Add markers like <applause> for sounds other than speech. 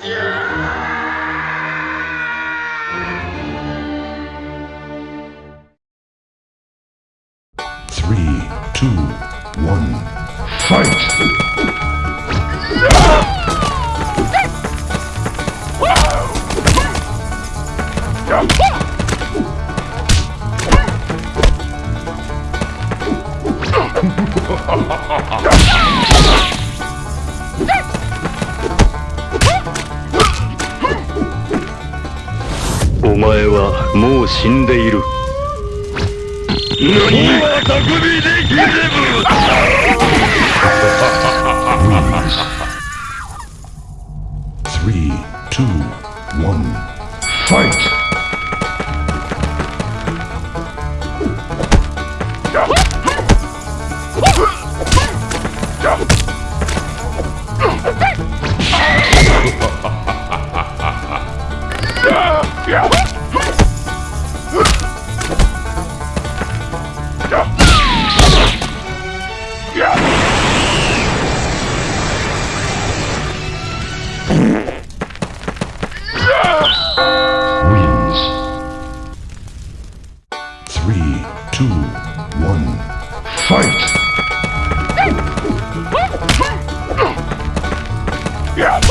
Three, two, one, fight!「お <laughs> 前はもう死んでいる何は匠でギレブ Yeah! Three, two, one, fight! Yeah!